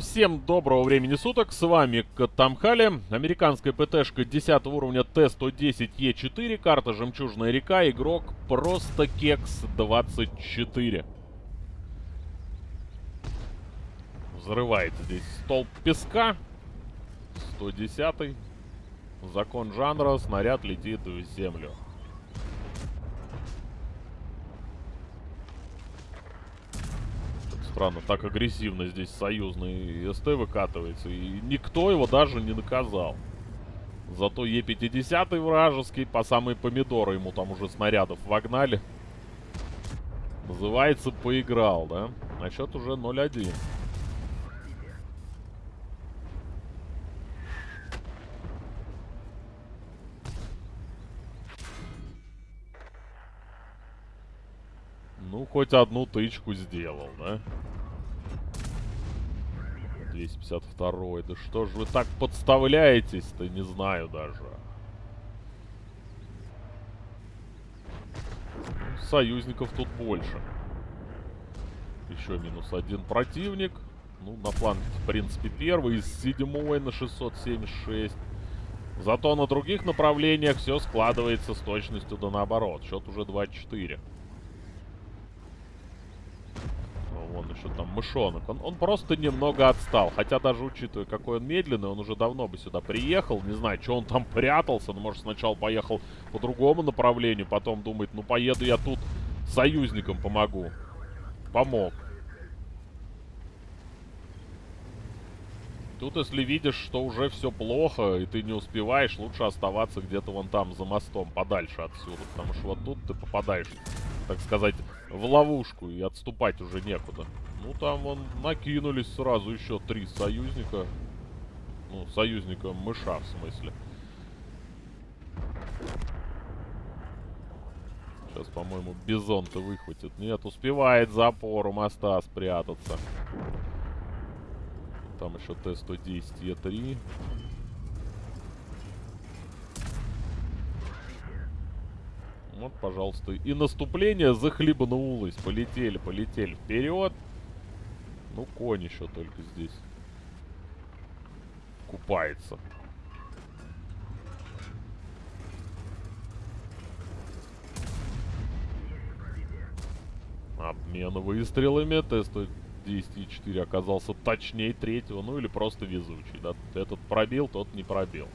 Всем доброго времени суток, с вами Катамхали, американская ПТшка 10 уровня Т-110Е4, карта Жемчужная река, игрок просто Кекс 24. Взрывает здесь столб песка, 110 закон жанра, снаряд летит в землю. Странно, так агрессивно здесь союзный СТ выкатывается. И никто его даже не наказал. Зато Е-50 вражеский, по самые помидоры ему там уже снарядов вогнали. Называется, поиграл, да? А счет уже 0-1. Ну, хоть одну тычку сделал, да? 252 Да что ж вы так подставляетесь-то, не знаю даже. Ну, союзников тут больше. Еще минус один противник. Ну, на планке, в принципе, первый из седьмой на 676. Зато на других направлениях все складывается с точностью да наоборот. Счет уже 2-4. Вон еще там мышонок. Он, он просто немного отстал. Хотя даже учитывая, какой он медленный, он уже давно бы сюда приехал. Не знаю, что он там прятался. Но, может, сначала поехал по другому направлению. Потом думает, ну, поеду я тут союзникам помогу. Помог. Тут, если видишь, что уже все плохо, и ты не успеваешь, лучше оставаться где-то вон там, за мостом, подальше отсюда. Потому что вот тут ты попадаешь так сказать, в ловушку и отступать уже некуда. Ну, там вон накинулись сразу еще три союзника. Ну, союзника мыша, в смысле. Сейчас, по-моему, бизон-то выхватит. Нет, успевает за опору моста спрятаться. Там еще Т-110 Е3. Вот, пожалуйста. И наступление захлебнулось. Полетели, полетели вперед. Ну, конь еще только здесь. Купается. Обмен выстрелами. Т-110-4 оказался точнее третьего. Ну, или просто везучий. Да? Этот пробил, тот не пробил.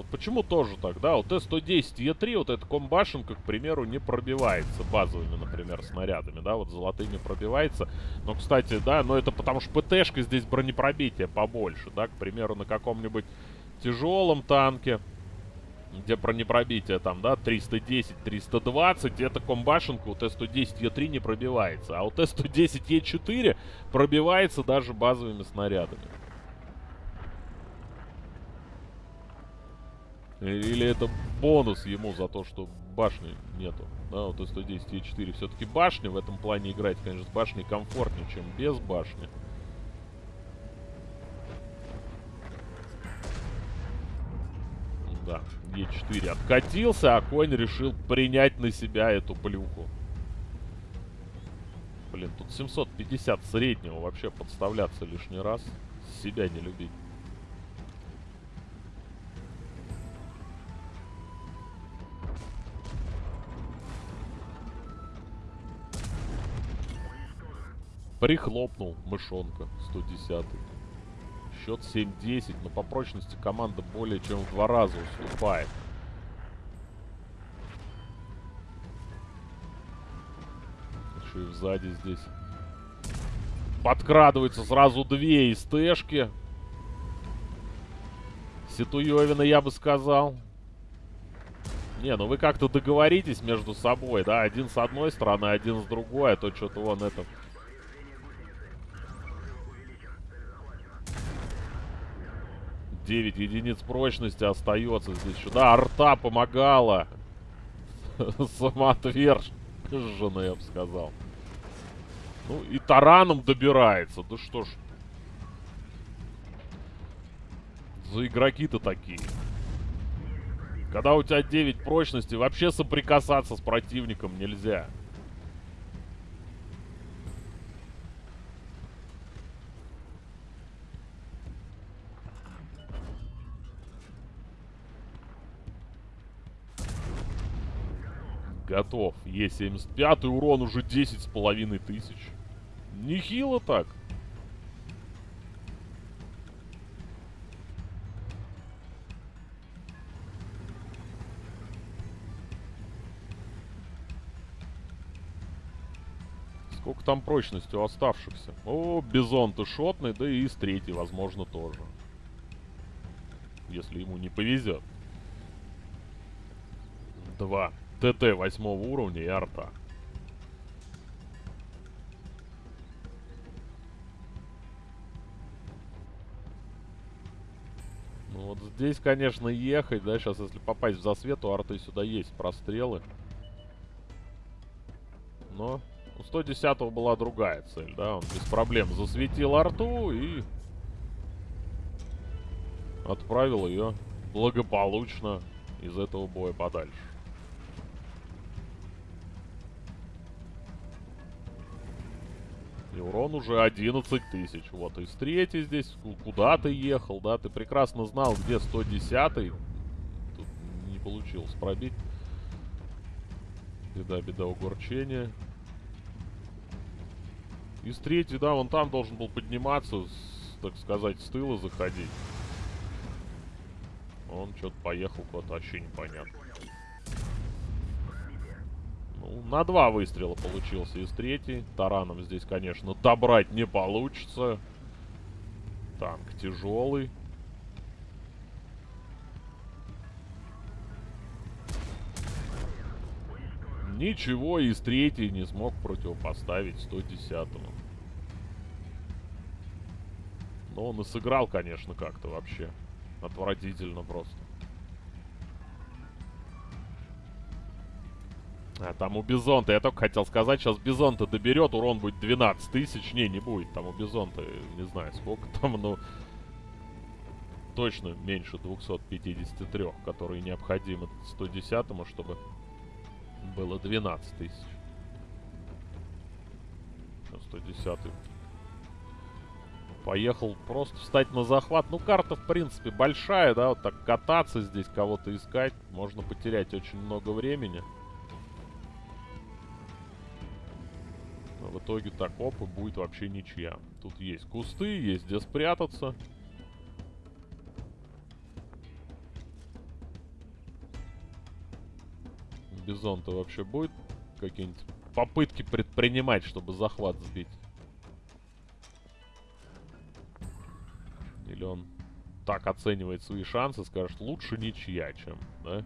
Вот почему тоже так, да? Вот Т-110 Е3, вот эта комбашенка, к примеру, не пробивается базовыми, например, снарядами, да? Вот золотыми пробивается. Но, кстати, да, но это потому что ПТшка здесь бронепробитие побольше, да? К примеру, на каком-нибудь тяжелом танке, где бронепробитие там, да, 310, 320, эта комбашенка у Т-110 Е3 не пробивается. А у Т-110 Е4 пробивается даже базовыми снарядами. Или это бонус ему за то, что башни нету. Да, вот Т-110 и 4 все-таки башня. В этом плане играть, конечно, с башней комфортнее, чем без башни. Да, Е4 откатился, а конь решил принять на себя эту плюху. Блин, тут 750 среднего вообще подставляться лишний раз. Себя не любить. Прихлопнул мышонка 110 -й. Счет 7-10, но по прочности команда более чем в два раза уступает. Еще и сзади здесь. Подкрадываются сразу две из Тэшки. Ситуевина, я бы сказал. Не, ну вы как-то договоритесь между собой, да? Один с одной стороны, один с другой, а то что-то вон это... 9 единиц прочности остается здесь. Да, арта помогала. Самоотверженно, я бы сказал. Ну, и тараном добирается. Да что ж. За игроки-то такие. Когда у тебя 9 прочности, вообще соприкасаться с противником нельзя. Готов. Е75 урон уже 10 с половиной тысяч. Нехило так. Сколько там прочности у оставшихся? О, Бизон ты шотный, да и с третий, возможно, тоже. Если ему не повезет. Два. ТТ восьмого уровня и арта. Ну вот здесь, конечно, ехать, да, сейчас если попасть в засвет, у арты сюда есть прострелы. Но у 110 была другая цель, да, он без проблем засветил арту и отправил ее благополучно из этого боя подальше. И урон уже 11 тысяч. Вот, из третий здесь. Куда ты ехал, да? Ты прекрасно знал, где 110 -й. Тут не получилось пробить. Беда, беда, угорчение. Из третий, да, он там должен был подниматься, с, так сказать, с тыла заходить. Он что-то поехал куда-то вообще непонятно. Ну, на два выстрела получился из третьей. Тараном здесь, конечно, добрать не получится. Танк тяжелый. Ничего из третьей не смог противопоставить 110-му. Но он и сыграл, конечно, как-то вообще. Отвратительно просто. А там у Бизонта, я только хотел сказать, сейчас Бизонта доберет, урон будет 12 тысяч. Не, не будет, там у Бизонта, не знаю сколько там, но... Точно меньше 253, которые необходимы 110-му, чтобы было 12 тысяч. 110 -й. Поехал просто встать на захват. Ну, карта, в принципе, большая, да, вот так кататься здесь, кого-то искать. Можно потерять очень много времени. В итоге так, оп, и будет вообще ничья. Тут есть кусты, есть где спрятаться. Бизон-то вообще будет какие-нибудь попытки предпринимать, чтобы захват сбить? Или он так оценивает свои шансы, скажет, лучше ничья, чем, да?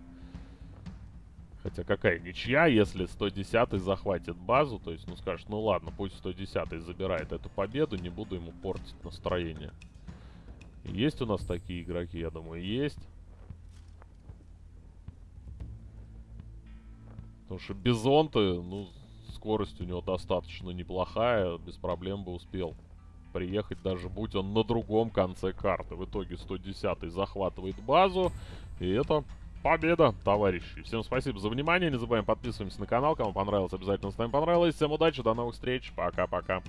Хотя какая ничья, если 110 захватит базу, то есть, ну скажешь, ну ладно, пусть 110 забирает эту победу, не буду ему портить настроение. Есть у нас такие игроки, я думаю, есть. Потому что Бизонты, ну, скорость у него достаточно неплохая, без проблем бы успел приехать, даже будь он на другом конце карты. В итоге 110 захватывает базу, и это победа, товарищи. Всем спасибо за внимание. Не забываем подписываемся на канал. Кому понравилось, обязательно ставим понравилось. Всем удачи, до новых встреч. Пока-пока.